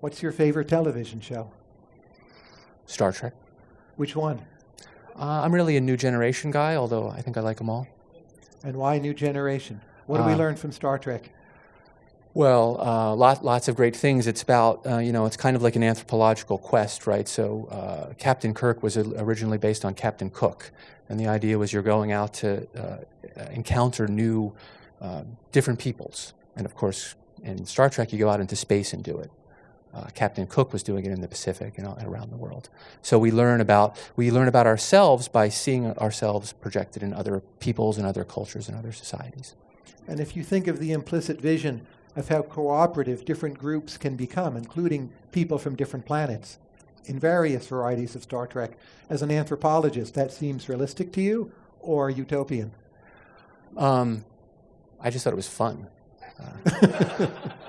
What's your favorite television show? Star Trek. Which one? Uh, I'm really a new generation guy, although I think I like them all. And why New Generation? What do we Uh, learn from Star Trek? Well, uh, lot, lots of great things. It's about, uh, you know, it's kind of like an anthropological quest, right? So uh, Captain Kirk was originally based on Captain Cook. And the idea was you're going out to uh, encounter new, uh, different peoples. And of course, in Star Trek, you go out into space and do it. Uh, Captain Cook was doing it in the Pacific and, and around the world. So we learn about we learn about ourselves by seeing ourselves projected in other peoples and other cultures and other societies. And if you think of the implicit vision of how cooperative different groups can become, including people from different planets, in various varieties of Star Trek, as an anthropologist, that seems realistic to you or utopian? Um, I just thought it was fun. Uh,